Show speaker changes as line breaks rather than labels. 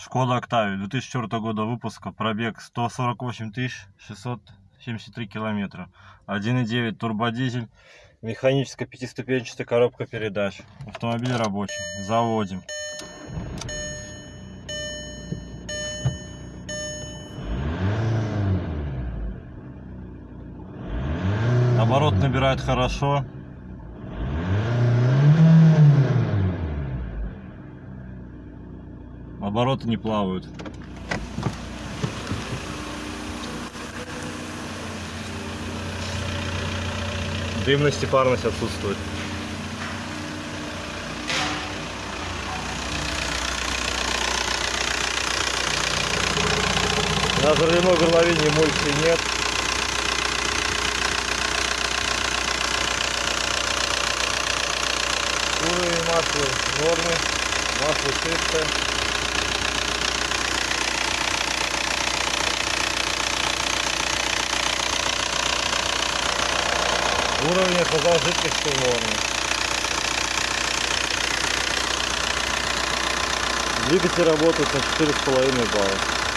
Шкода Октавия 2004 года выпуска, пробег 148 673 километра. 1.9 турбодизель, механическая пятиступенчатая коробка передач. Автомобиль рабочий. Заводим. Оборот набирает хорошо. Обороты не плавают. Дымность и парность отсутствует. На взрывной горловине эмульсии нет. Уровень масла в норме, масло чистое. Уровень охлаждения жидкости в норме. Двигатель работает на 4,5 балла.